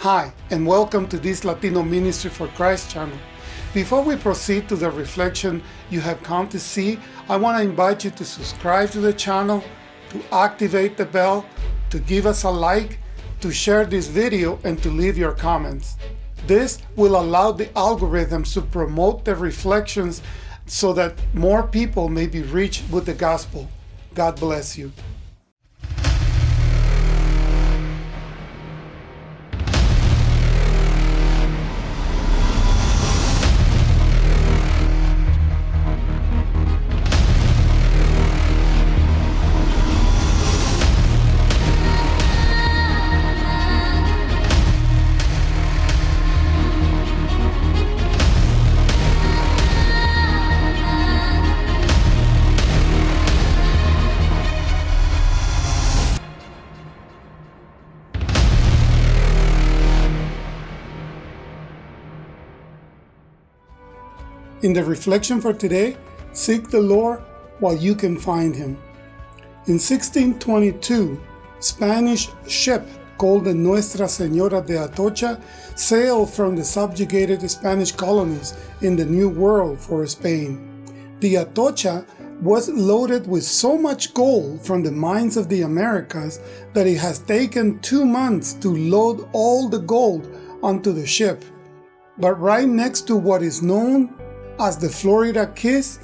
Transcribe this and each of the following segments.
Hi, and welcome to this Latino Ministry for Christ channel. Before we proceed to the reflection you have come to see, I want to invite you to subscribe to the channel, to activate the bell, to give us a like, to share this video, and to leave your comments. This will allow the algorithms to promote the reflections so that more people may be reached with the gospel. God bless you. In the reflection for today, seek the Lord while you can find him. In 1622, Spanish ship called the Nuestra Señora de Atocha sailed from the subjugated Spanish colonies in the New World for Spain. The Atocha was loaded with so much gold from the mines of the Americas that it has taken two months to load all the gold onto the ship. But right next to what is known as the Florida Keys,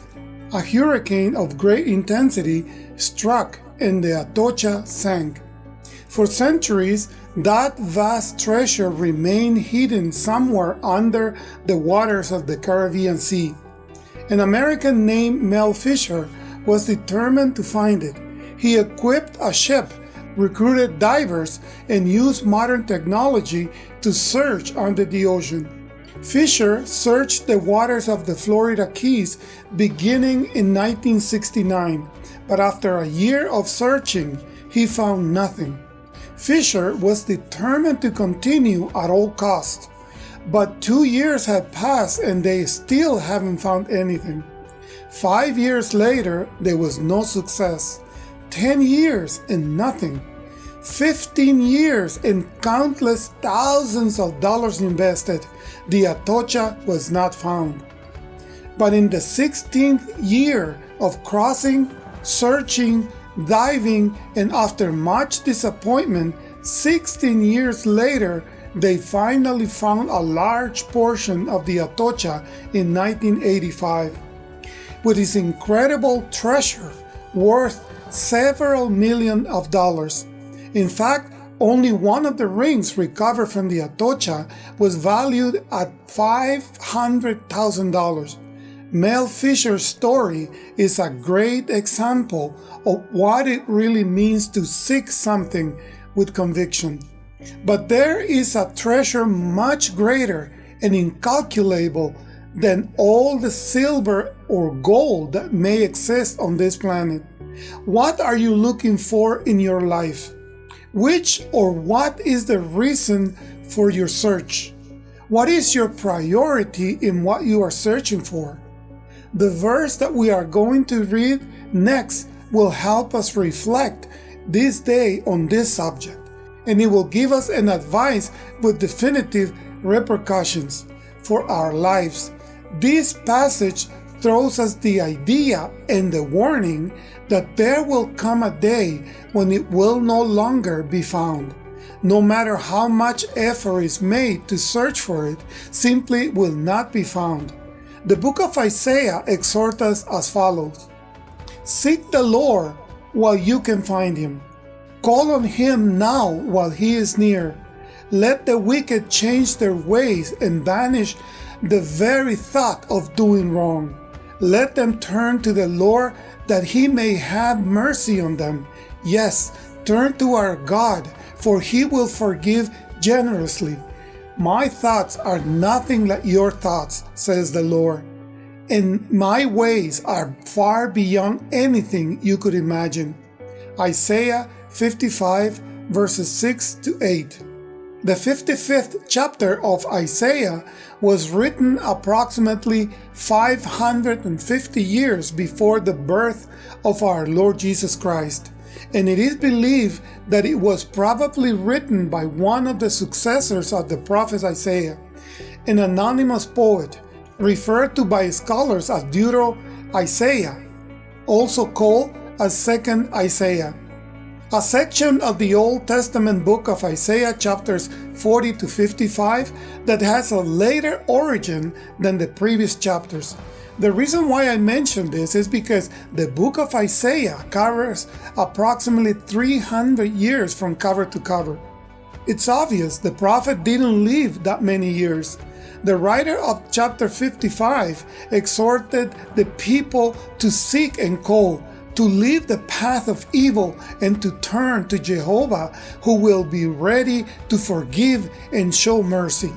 a hurricane of great intensity struck and the Atocha sank. For centuries, that vast treasure remained hidden somewhere under the waters of the Caribbean Sea. An American named Mel Fisher was determined to find it. He equipped a ship, recruited divers, and used modern technology to search under the ocean. Fisher searched the waters of the Florida Keys beginning in 1969, but after a year of searching, he found nothing. Fisher was determined to continue at all costs, but two years had passed and they still haven't found anything. Five years later, there was no success. Ten years and nothing. 15 years and countless thousands of dollars invested, the Atocha was not found. But in the 16th year of crossing, searching, diving, and after much disappointment, 16 years later, they finally found a large portion of the Atocha in 1985. With its incredible treasure worth several million of dollars, in fact, only one of the rings recovered from the Atocha was valued at $500,000. Mel Fisher's story is a great example of what it really means to seek something with conviction. But there is a treasure much greater and incalculable than all the silver or gold that may exist on this planet. What are you looking for in your life? Which or what is the reason for your search? What is your priority in what you are searching for? The verse that we are going to read next will help us reflect this day on this subject, and it will give us an advice with definitive repercussions for our lives. This passage throws us the idea and the warning that there will come a day when it will no longer be found. No matter how much effort is made to search for it, simply will not be found. The book of Isaiah exhorts us as follows. Seek the Lord while you can find him. Call on him now while he is near. Let the wicked change their ways and banish the very thought of doing wrong. Let them turn to the Lord that he may have mercy on them. Yes, turn to our God, for he will forgive generously. My thoughts are nothing like your thoughts, says the Lord, and my ways are far beyond anything you could imagine. Isaiah 55 verses 6 to 8. The 55th chapter of Isaiah was written approximately 550 years before the birth of our Lord Jesus Christ. and it is believed that it was probably written by one of the successors of the prophet Isaiah, an anonymous poet referred to by scholars as Deutero Isaiah, also called as Second Isaiah. A section of the Old Testament book of Isaiah chapters 40 to 55 that has a later origin than the previous chapters. The reason why I mention this is because the book of Isaiah covers approximately 300 years from cover to cover. It's obvious the prophet didn't live that many years. The writer of chapter 55 exhorted the people to seek and call, to leave the path of evil and to turn to Jehovah, who will be ready to forgive and show mercy.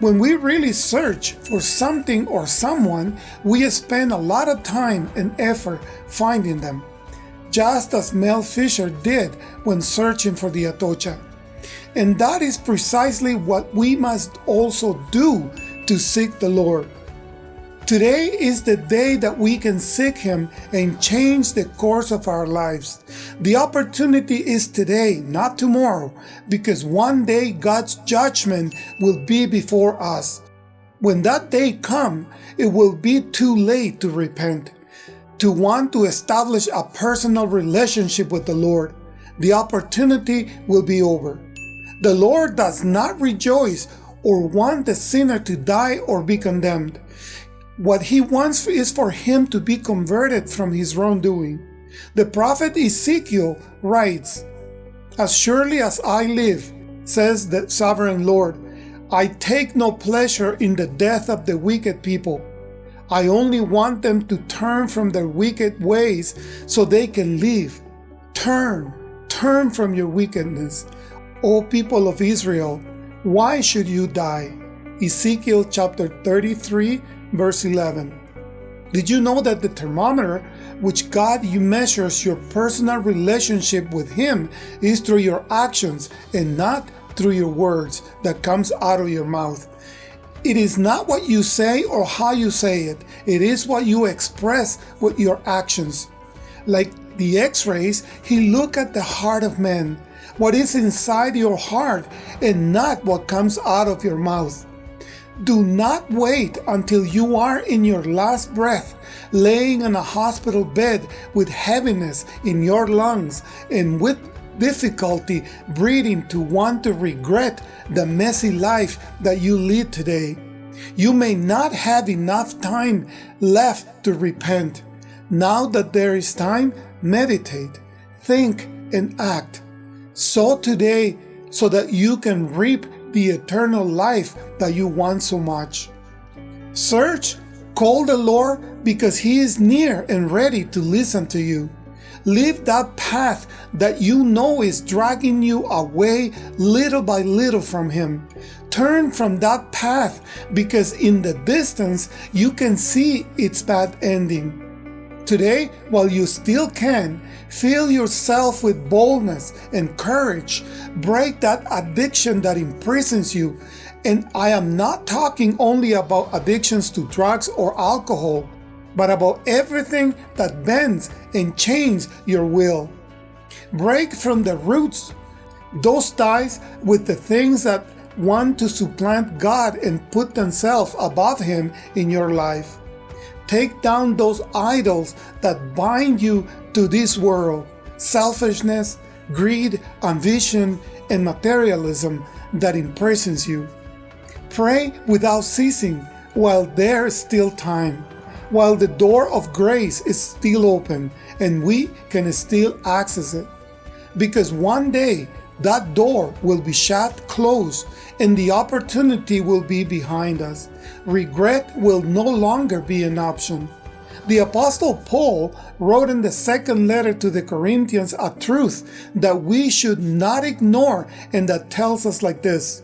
When we really search for something or someone, we spend a lot of time and effort finding them, just as Mel Fisher did when searching for the Atocha. And that is precisely what we must also do to seek the Lord. Today is the day that we can seek Him and change the course of our lives. The opportunity is today, not tomorrow, because one day God's judgment will be before us. When that day comes, it will be too late to repent, to want to establish a personal relationship with the Lord. The opportunity will be over. The Lord does not rejoice or want the sinner to die or be condemned. What he wants is for him to be converted from his wrongdoing. The prophet Ezekiel writes, As surely as I live, says the sovereign Lord, I take no pleasure in the death of the wicked people. I only want them to turn from their wicked ways so they can live. Turn, turn from your wickedness. O people of Israel, why should you die? Ezekiel chapter 33 verse 11. Did you know that the thermometer which God you measures your personal relationship with Him is through your actions and not through your words that comes out of your mouth. It is not what you say or how you say it, it is what you express with your actions. Like the x-rays, He look at the heart of man, what is inside your heart and not what comes out of your mouth. Do not wait until you are in your last breath, laying on a hospital bed with heaviness in your lungs and with difficulty breathing to want to regret the messy life that you lead today. You may not have enough time left to repent. Now that there is time, meditate, think, and act. So today, so that you can reap the eternal life that you want so much. Search, call the Lord because He is near and ready to listen to you. Leave that path that you know is dragging you away little by little from Him. Turn from that path because in the distance you can see its bad ending. Today, while you still can, fill yourself with boldness and courage. Break that addiction that imprisons you. And I am not talking only about addictions to drugs or alcohol, but about everything that bends and chains your will. Break from the roots those ties with the things that want to supplant God and put themselves above Him in your life. Take down those idols that bind you to this world selfishness, greed, ambition, and materialism that imprisons you. Pray without ceasing while there is still time, while the door of grace is still open and we can still access it. Because one day that door will be shut closed and the opportunity will be behind us. Regret will no longer be an option. The Apostle Paul wrote in the second letter to the Corinthians a truth that we should not ignore and that tells us like this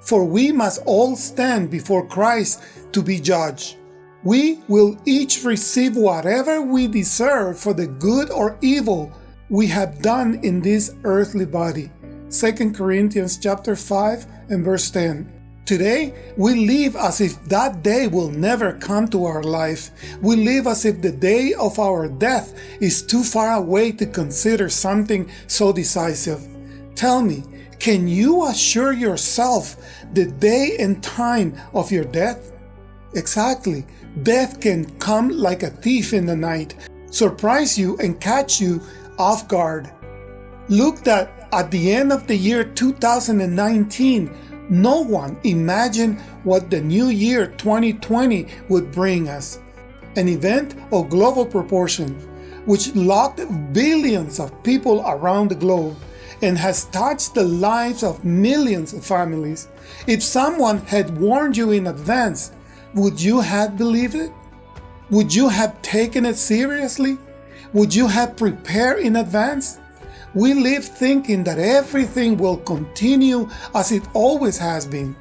For we must all stand before Christ to be judged. We will each receive whatever we deserve for the good or evil we have done in this earthly body. 2 Corinthians chapter 5 and verse 10. Today, we live as if that day will never come to our life. We live as if the day of our death is too far away to consider something so decisive. Tell me, can you assure yourself the day and time of your death? Exactly. Death can come like a thief in the night, surprise you and catch you off guard. Look that at the end of the year 2019, no one imagined what the new year 2020 would bring us. An event of global proportion, which locked billions of people around the globe and has touched the lives of millions of families. If someone had warned you in advance, would you have believed it? Would you have taken it seriously? Would you have prepared in advance? We live thinking that everything will continue as it always has been.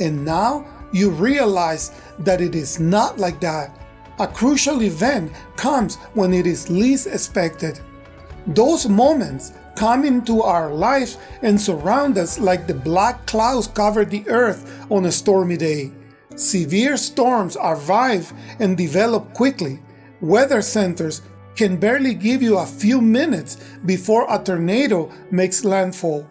And now you realize that it is not like that. A crucial event comes when it is least expected. Those moments come into our life and surround us like the black clouds cover the earth on a stormy day. Severe storms arrive and develop quickly. Weather centers can barely give you a few minutes before a tornado makes landfall.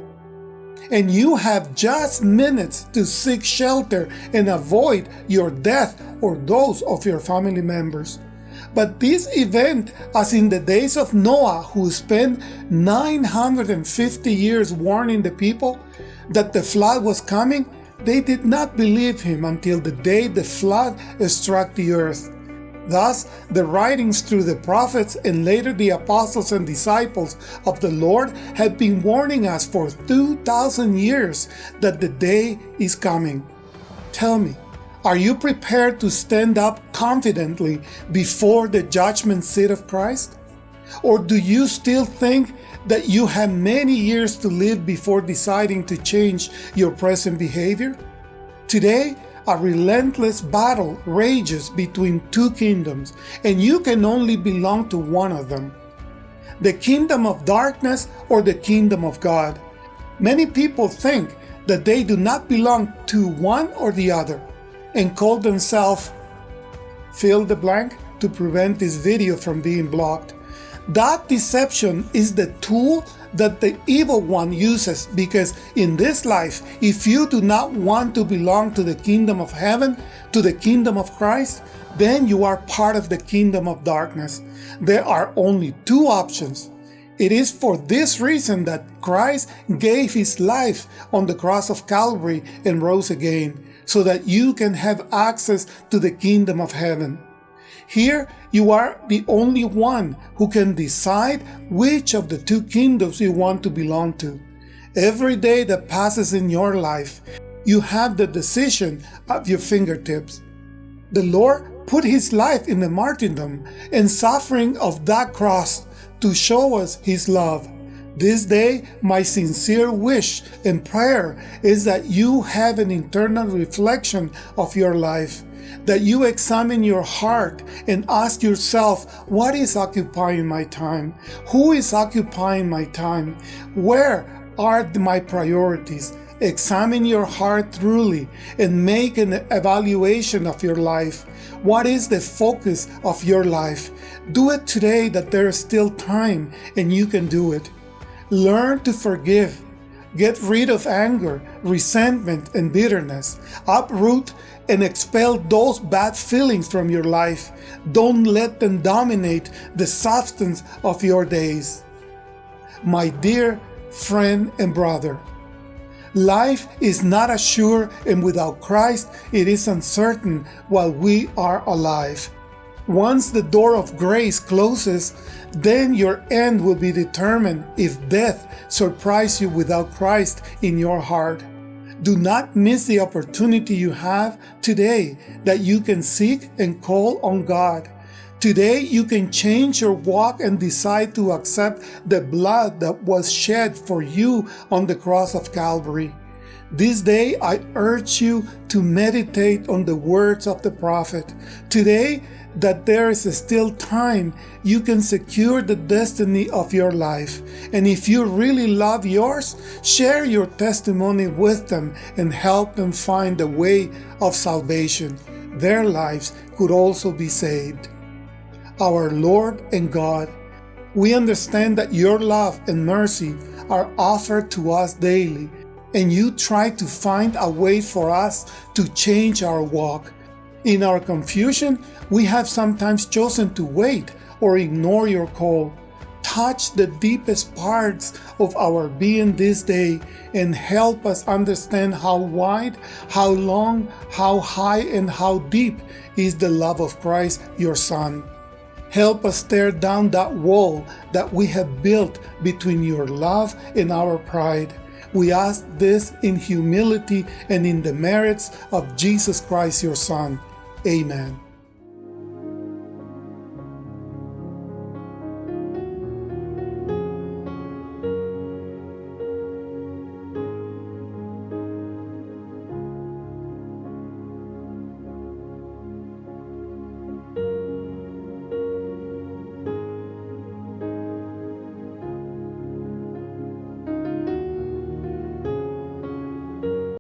And you have just minutes to seek shelter and avoid your death or those of your family members. But this event, as in the days of Noah, who spent 950 years warning the people that the flood was coming, they did not believe him until the day the flood struck the earth. Thus, the writings through the prophets and later the apostles and disciples of the Lord have been warning us for 2,000 years that the day is coming. Tell me, are you prepared to stand up confidently before the judgment seat of Christ? Or do you still think that you have many years to live before deciding to change your present behavior? Today, a relentless battle rages between two kingdoms, and you can only belong to one of them. The kingdom of darkness or the kingdom of God. Many people think that they do not belong to one or the other and call themselves fill the blank to prevent this video from being blocked. That deception is the tool that the evil one uses because in this life, if you do not want to belong to the kingdom of heaven, to the kingdom of Christ, then you are part of the kingdom of darkness. There are only two options. It is for this reason that Christ gave his life on the cross of Calvary and rose again, so that you can have access to the kingdom of heaven. Here, you are the only one who can decide which of the two kingdoms you want to belong to. Every day that passes in your life, you have the decision at your fingertips. The Lord put his life in the martyrdom and suffering of that cross to show us his love. This day, my sincere wish and prayer is that you have an internal reflection of your life that you examine your heart and ask yourself, what is occupying my time? Who is occupying my time? Where are my priorities? Examine your heart truly and make an evaluation of your life. What is the focus of your life? Do it today that there is still time and you can do it. Learn to forgive. Get rid of anger, resentment, and bitterness. Uproot and expel those bad feelings from your life. Don't let them dominate the substance of your days. My dear friend and brother, life is not assured and without Christ it is uncertain while we are alive. Once the door of grace closes, then your end will be determined if death surprise you without Christ in your heart. Do not miss the opportunity you have today that you can seek and call on God. Today you can change your walk and decide to accept the blood that was shed for you on the cross of Calvary. This day I urge you to meditate on the words of the prophet. Today that there is still time you can secure the destiny of your life. And if you really love yours, share your testimony with them and help them find the way of salvation. Their lives could also be saved. Our Lord and God, we understand that your love and mercy are offered to us daily, and you try to find a way for us to change our walk. In our confusion, we have sometimes chosen to wait or ignore your call. Touch the deepest parts of our being this day and help us understand how wide, how long, how high, and how deep is the love of Christ, your Son. Help us tear down that wall that we have built between your love and our pride. We ask this in humility and in the merits of Jesus Christ, your Son. Amen.